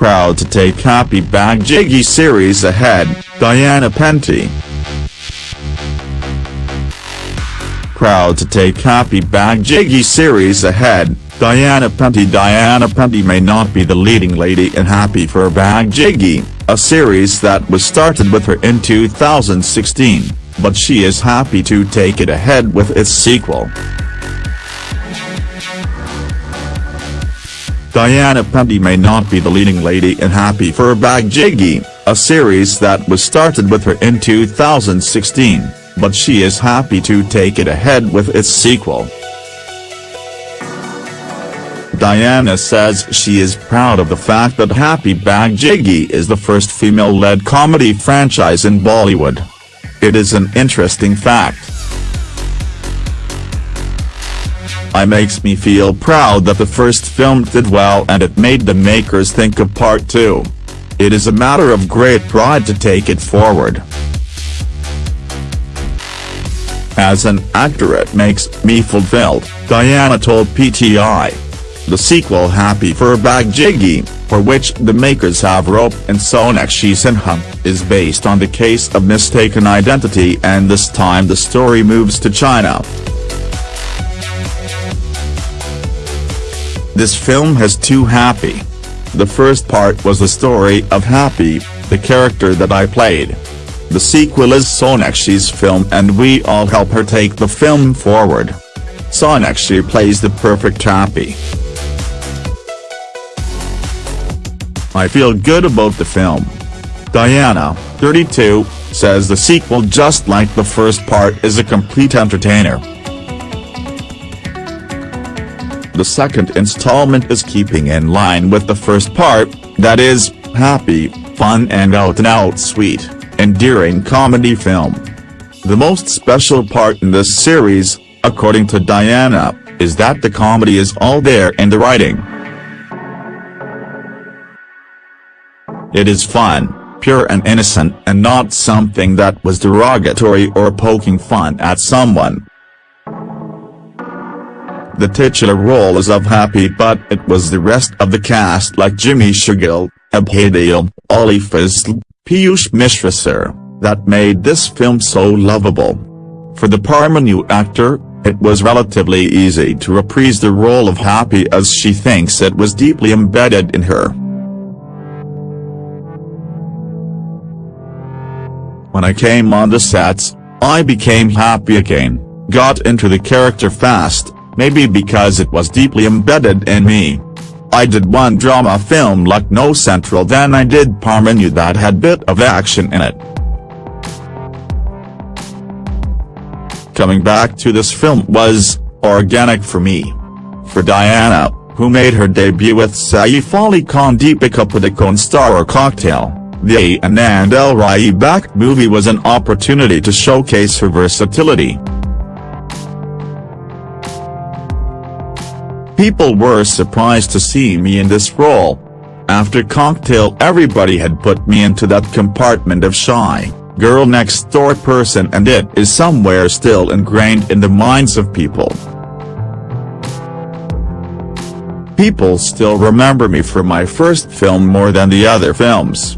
Proud to take Happy Bhag Jayegi series ahead, Diana Penty. Proud to take Happy Bhag Jayegi series ahead, Diana Penty Diana Penty may not be the leading lady in Happy Phirr Bhag Jayegi, a series that was started with her in 2016, but she is happy to take it ahead with its sequel. Diana Penty may not be the leading lady in Happy Phirr Bhag Jayegi, a series that was started with her in 2016, but she is happy to take it ahead with its sequel. Diana says she is proud of the fact that Happy Bhag Jayegi is the first female-led comedy franchise in Bollywood. It is an interesting fact. I makes me feel proud that the first film did well and it made the makers think of part 2. It is a matter of great pride to take it forward. As an actor it makes me fulfilled, Diana told PTI. The sequel Happy Phirr Bhag Jayegi, for which the makers have Rope and Sonakshi Sinha, is based on the case of mistaken identity and this time the story moves to China. This film has two Happy. The first part was the story of Happy, the character that I played. The sequel is Sonakshi's film and we all help her take the film forward. Sonakshi plays the perfect Happy. I feel good about the film. Diana, 32, says the sequel just like the first part is a complete entertainer. The second installment is keeping in line with the first part, that is, happy, fun and out-and-out sweet, endearing comedy film. The most special part in this series, according to Diana, is that the comedy is all there in the writing. It is fun, pure and innocent and not something that was derogatory or poking fun at someone. The titular role is of Happy but it was the rest of the cast like Jimmy Shergill, Abhay Ali Fazal, Piyush Mishra that made this film so lovable. For the Parmanu actor, it was relatively easy to reprise the role of Happy as she thinks it was deeply embedded in her. When I came on the sets, I became happy again, got into the character fast, maybe because it was deeply embedded in me. I did one drama film Lucknow Central then I did Parmanu that had bit of action in it. Coming back to this film was, organic for me. For Diana, who made her debut with Saif Ali Khan Deepika Padukone star or Cocktail, the Anand L. Rai backed movie was an opportunity to showcase her versatility. People were surprised to see me in this role. After Cocktail everybody had put me into that compartment of shy, girl next door person and it is somewhere still ingrained in the minds of people. People still remember me for my first film more than the other films.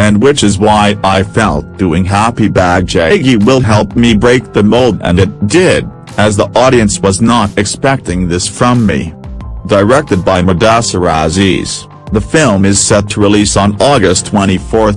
and which is why I felt doing Happy Bhag Jayegi will help me break the mold and it did as the audience was not expecting this from me. Directed by Mudassir Aziz, the film is set to release on August 24.